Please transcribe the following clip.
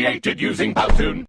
created using Powtoon.